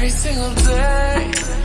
every single day.